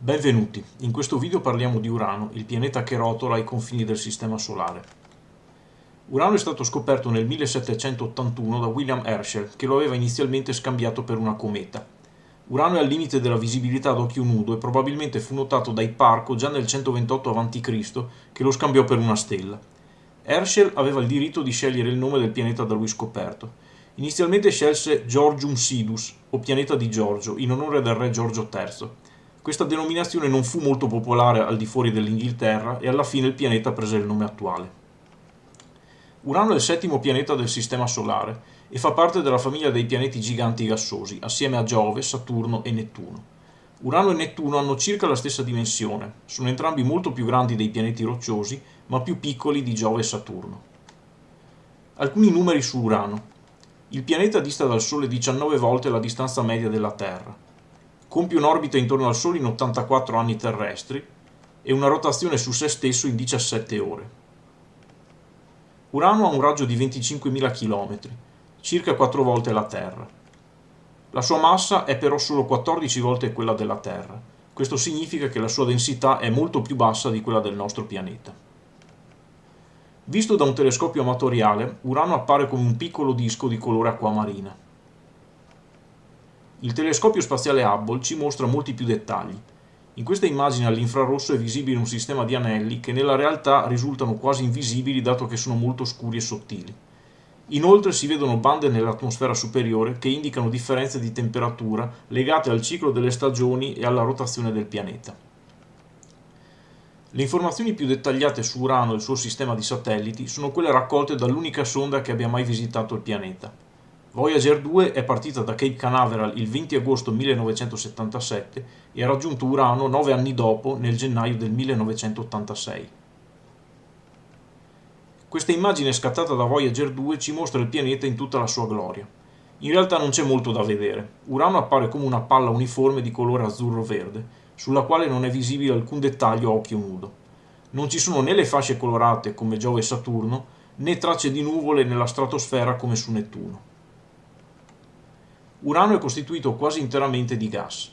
Benvenuti, in questo video parliamo di Urano, il pianeta che rotola ai confini del Sistema Solare. Urano è stato scoperto nel 1781 da William Herschel, che lo aveva inizialmente scambiato per una cometa. Urano è al limite della visibilità ad occhio nudo e probabilmente fu notato da Hipparco già nel 128 a.C., che lo scambiò per una stella. Herschel aveva il diritto di scegliere il nome del pianeta da lui scoperto. Inizialmente scelse Georgium Sidus, o pianeta di Giorgio, in onore del re Giorgio III. Questa denominazione non fu molto popolare al di fuori dell'Inghilterra e alla fine il pianeta prese il nome attuale. Urano è il settimo pianeta del Sistema Solare e fa parte della famiglia dei pianeti giganti gassosi, assieme a Giove, Saturno e Nettuno. Urano e Nettuno hanno circa la stessa dimensione, sono entrambi molto più grandi dei pianeti rocciosi, ma più piccoli di Giove e Saturno. Alcuni numeri su Urano. Il pianeta dista dal Sole 19 volte la distanza media della Terra compie un'orbita intorno al Sole in 84 anni terrestri e una rotazione su se stesso in 17 ore. Urano ha un raggio di 25.000 km, circa 4 volte la Terra. La sua massa è però solo 14 volte quella della Terra. Questo significa che la sua densità è molto più bassa di quella del nostro pianeta. Visto da un telescopio amatoriale, Urano appare come un piccolo disco di colore acquamarina. Il telescopio spaziale Hubble ci mostra molti più dettagli. In questa immagine all'infrarosso è visibile un sistema di anelli che nella realtà risultano quasi invisibili dato che sono molto scuri e sottili. Inoltre si vedono bande nell'atmosfera superiore che indicano differenze di temperatura legate al ciclo delle stagioni e alla rotazione del pianeta. Le informazioni più dettagliate su Urano e il suo sistema di satelliti sono quelle raccolte dall'unica sonda che abbia mai visitato il pianeta. Voyager 2 è partita da Cape Canaveral il 20 agosto 1977 e ha raggiunto Urano nove anni dopo, nel gennaio del 1986. Questa immagine scattata da Voyager 2 ci mostra il pianeta in tutta la sua gloria. In realtà non c'è molto da vedere. Urano appare come una palla uniforme di colore azzurro-verde, sulla quale non è visibile alcun dettaglio a occhio nudo. Non ci sono né le fasce colorate come Giove e Saturno, né tracce di nuvole nella stratosfera come su Nettuno. Urano è costituito quasi interamente di gas.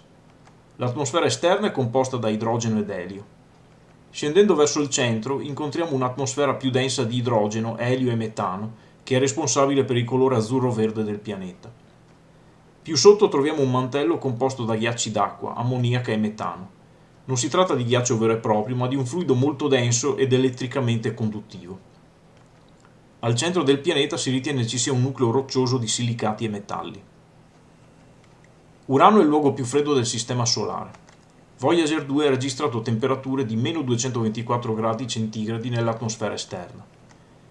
L'atmosfera esterna è composta da idrogeno ed elio. Scendendo verso il centro incontriamo un'atmosfera più densa di idrogeno, elio e metano, che è responsabile per il colore azzurro-verde del pianeta. Più sotto troviamo un mantello composto da ghiacci d'acqua, ammoniaca e metano. Non si tratta di ghiaccio vero e proprio, ma di un fluido molto denso ed elettricamente conduttivo. Al centro del pianeta si ritiene ci sia un nucleo roccioso di silicati e metalli. Urano è il luogo più freddo del Sistema Solare. Voyager 2 ha registrato temperature di meno 224 gradi centigradi nell'atmosfera esterna.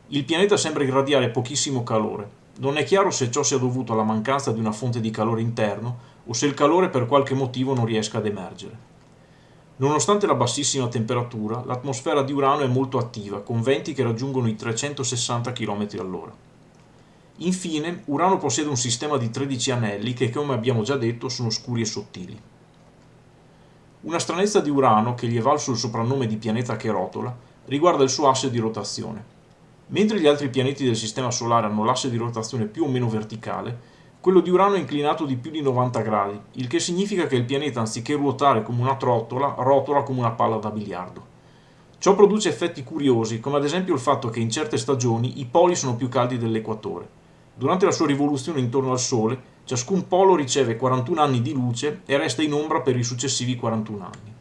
Il pianeta sembra irradiare pochissimo calore. Non è chiaro se ciò sia dovuto alla mancanza di una fonte di calore interno o se il calore per qualche motivo non riesca ad emergere. Nonostante la bassissima temperatura, l'atmosfera di Urano è molto attiva, con venti che raggiungono i 360 km all'ora. Infine, Urano possiede un sistema di 13 anelli che, come abbiamo già detto, sono scuri e sottili. Una stranezza di Urano, che gli è valso il soprannome di pianeta che rotola, riguarda il suo asse di rotazione. Mentre gli altri pianeti del Sistema Solare hanno l'asse di rotazione più o meno verticale, quello di Urano è inclinato di più di 90 gradi, il che significa che il pianeta, anziché ruotare come una trottola, rotola come una palla da biliardo. Ciò produce effetti curiosi, come ad esempio il fatto che in certe stagioni i poli sono più caldi dell'equatore. Durante la sua rivoluzione intorno al Sole, ciascun polo riceve 41 anni di luce e resta in ombra per i successivi 41 anni.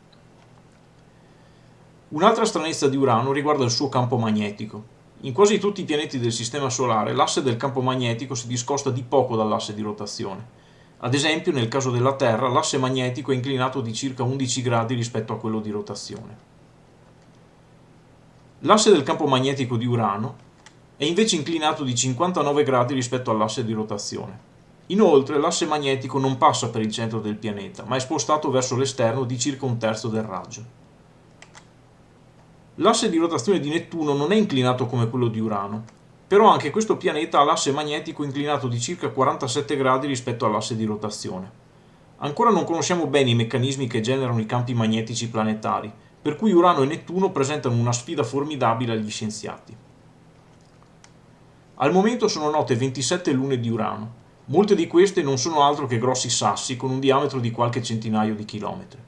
Un'altra stranezza di Urano riguarda il suo campo magnetico. In quasi tutti i pianeti del Sistema Solare l'asse del campo magnetico si discosta di poco dall'asse di rotazione. Ad esempio, nel caso della Terra, l'asse magnetico è inclinato di circa 11 gradi rispetto a quello di rotazione. L'asse del campo magnetico di Urano è invece inclinato di 59 gradi rispetto all'asse di rotazione. Inoltre l'asse magnetico non passa per il centro del pianeta, ma è spostato verso l'esterno di circa un terzo del raggio. L'asse di rotazione di Nettuno non è inclinato come quello di Urano, però anche questo pianeta ha l'asse magnetico inclinato di circa 47 gradi rispetto all'asse di rotazione. Ancora non conosciamo bene i meccanismi che generano i campi magnetici planetari, per cui Urano e Nettuno presentano una sfida formidabile agli scienziati. Al momento sono note 27 lune di Urano. Molte di queste non sono altro che grossi sassi con un diametro di qualche centinaio di chilometri.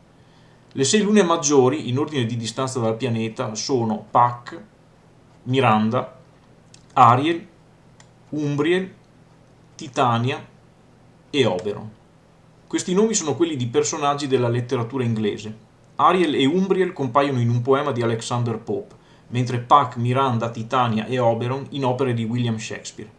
Le sei lune maggiori, in ordine di distanza dal pianeta, sono Puck, Miranda, Ariel, Umbriel, Titania e Oberon. Questi nomi sono quelli di personaggi della letteratura inglese. Ariel e Umbriel compaiono in un poema di Alexander Pope, mentre Puck, Miranda, Titania e Oberon in opere di William Shakespeare.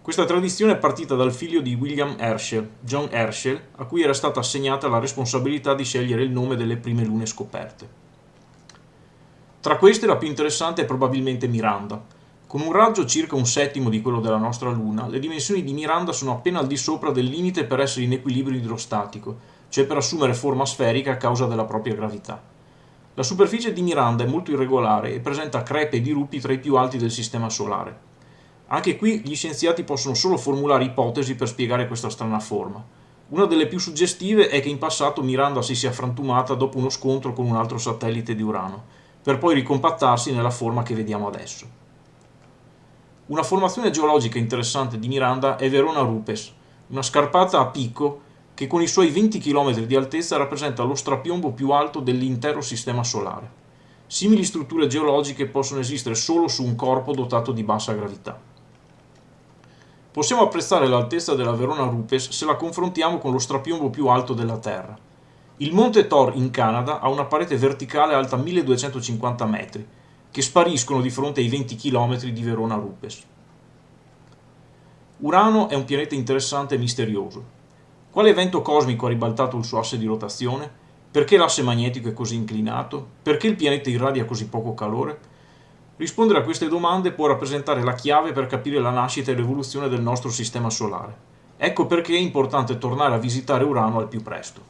Questa tradizione è partita dal figlio di William Herschel, John Herschel, a cui era stata assegnata la responsabilità di scegliere il nome delle prime lune scoperte. Tra queste la più interessante è probabilmente Miranda. Con un raggio circa un settimo di quello della nostra Luna, le dimensioni di Miranda sono appena al di sopra del limite per essere in equilibrio idrostatico, cioè per assumere forma sferica a causa della propria gravità. La superficie di Miranda è molto irregolare e presenta crepe e dirupi tra i più alti del Sistema Solare. Anche qui gli scienziati possono solo formulare ipotesi per spiegare questa strana forma. Una delle più suggestive è che in passato Miranda si sia frantumata dopo uno scontro con un altro satellite di Urano, per poi ricompattarsi nella forma che vediamo adesso. Una formazione geologica interessante di Miranda è Verona Rupes, una scarpata a picco che con i suoi 20 km di altezza rappresenta lo strapiombo più alto dell'intero Sistema Solare. Simili strutture geologiche possono esistere solo su un corpo dotato di bassa gravità. Possiamo apprezzare l'altezza della Verona Rupes se la confrontiamo con lo strapiombo più alto della Terra. Il Monte Thor in Canada ha una parete verticale alta 1250 metri, che spariscono di fronte ai 20 km di Verona Rupes. Urano è un pianeta interessante e misterioso. Quale evento cosmico ha ribaltato il suo asse di rotazione? Perché l'asse magnetico è così inclinato? Perché il pianeta irradia così poco calore? Rispondere a queste domande può rappresentare la chiave per capire la nascita e l'evoluzione del nostro sistema solare. Ecco perché è importante tornare a visitare Urano al più presto.